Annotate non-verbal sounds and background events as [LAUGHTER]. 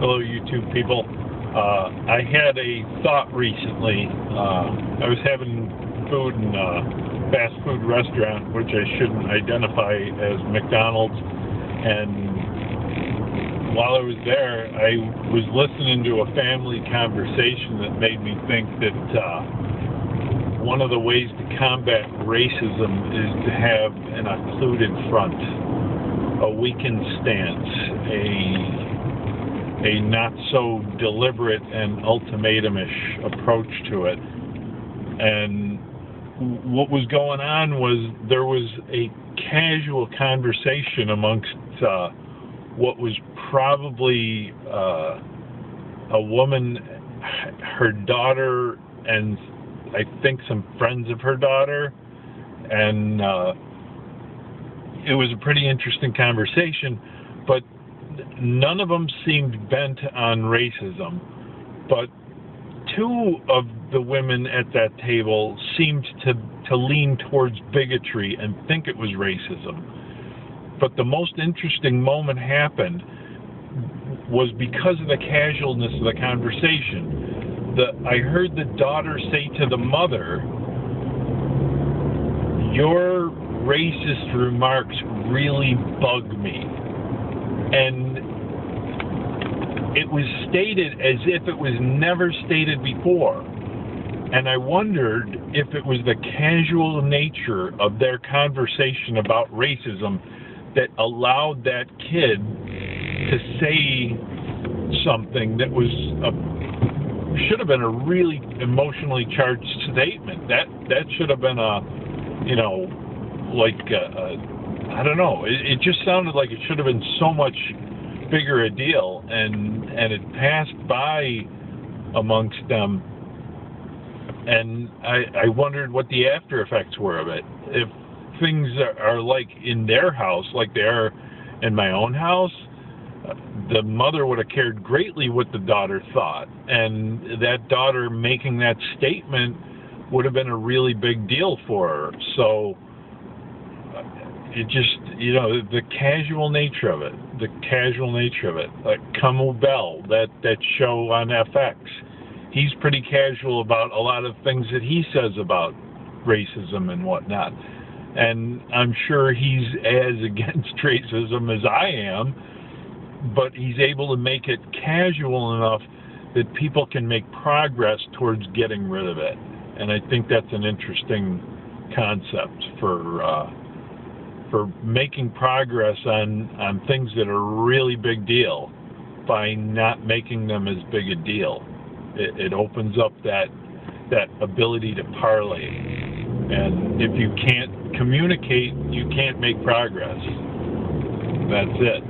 Hello, YouTube people. Uh, I had a thought recently. Uh, I was having food in a fast food restaurant, which I shouldn't identify as McDonald's. And while I was there, I was listening to a family conversation that made me think that uh, one of the ways to combat racism is to have an occluded front, a weakened stance, a a not so deliberate and ultimatumish approach to it. And what was going on was there was a casual conversation amongst uh, what was probably uh, a woman, her daughter, and I think some friends of her daughter. And uh, it was a pretty interesting conversation, but none of them seemed bent on racism, but two of the women at that table seemed to, to lean towards bigotry and think it was racism. But the most interesting moment happened was because of the casualness of the conversation. The, I heard the daughter say to the mother, Your racist remarks really bug me. And it was stated as if it was never stated before. And I wondered if it was the casual nature of their conversation about racism that allowed that kid to say something that was a, should have been a really emotionally charged statement. That that should have been a, you know, like uh, uh, I don't know. It, it just sounded like it should have been so much bigger a deal, and and it passed by amongst them. And I, I wondered what the after effects were of it. If things are, are like in their house, like they are in my own house, the mother would have cared greatly what the daughter thought, and that daughter making that statement would have been a really big deal for her. So it just you know the casual nature of it the casual nature of it. Like Kamau Bell that that show on FX he's pretty casual about a lot of things that he says about racism and whatnot. And I'm sure he's as [LAUGHS] against racism as I am but he's able to make it casual enough that people can make progress towards getting rid of it. And I think that's an interesting concept for uh, for making progress on on things that are really big deal by not making them as big a deal. It, it opens up that that ability to parlay. And if you can't communicate, you can't make progress. That's it.